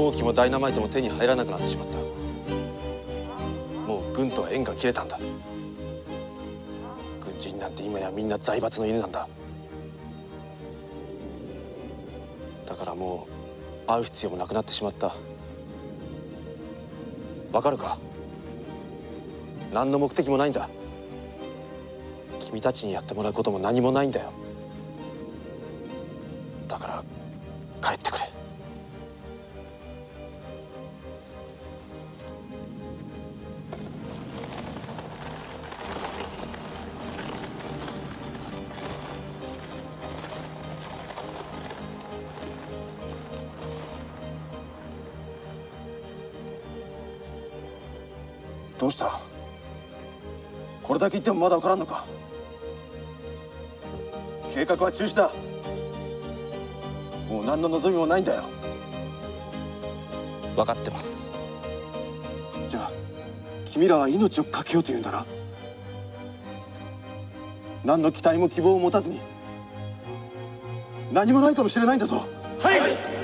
飛行機もダイナマイトも手に入らなくなってしまった。もう軍とは縁が切れたんだ。軍人なんて今やみんな財閥の犬なんだ。だからもう会う必要もなくなってしまった。わかるか？何の目的もないんだ。君たちにやってもらうことも何もないんだよ。だから帰ってくれ。どうした？これだけ言ってもまだ分からんのか？計画は中止だ。もう何の望みもないんだよ。分かってます。じゃあ君らは命を懸けようというんだな？何の期待も希望を持たずに何もないかもしれないんだぞ。はい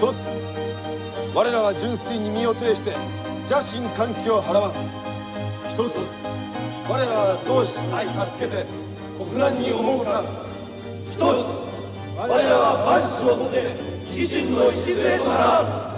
一つ。我らは純粋に身を挺して邪神歓喜を払わん。一つ。我らは同志相助けて国難に赴か。ん一つ。我らは万死をもて維新の礎とならん。